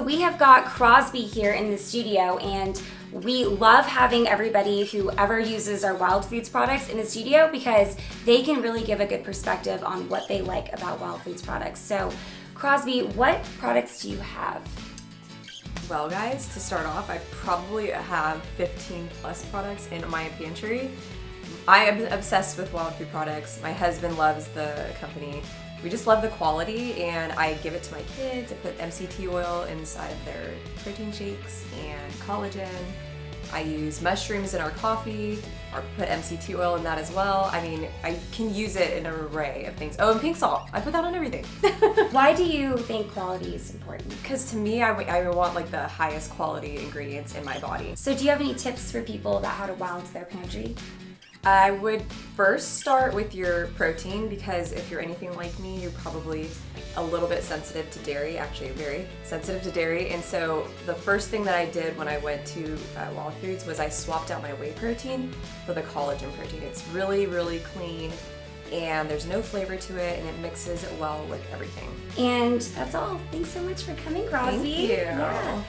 we have got Crosby here in the studio and we love having everybody who ever uses our Wild Foods products in the studio because they can really give a good perspective on what they like about Wild Foods products. So Crosby, what products do you have? Well guys, to start off, I probably have 15 plus products in my pantry. I am obsessed with Wild Food products. My husband loves the company. We just love the quality and I give it to my kids. I put MCT oil inside of their protein shakes and collagen. I use mushrooms in our coffee or put MCT oil in that as well. I mean, I can use it in an array of things. Oh, and pink salt. I put that on everything. Why do you think quality is important? Because to me, I, I want like the highest quality ingredients in my body. So do you have any tips for people about how to balance their pantry? I would first start with your protein because if you're anything like me, you're probably a little bit sensitive to dairy, actually very sensitive to dairy. And so the first thing that I did when I went to uh, Wild Foods was I swapped out my whey protein for the collagen protein. It's really, really clean and there's no flavor to it and it mixes well with everything. And that's all. Thanks so much for coming, Crosby. Thank you. Yeah.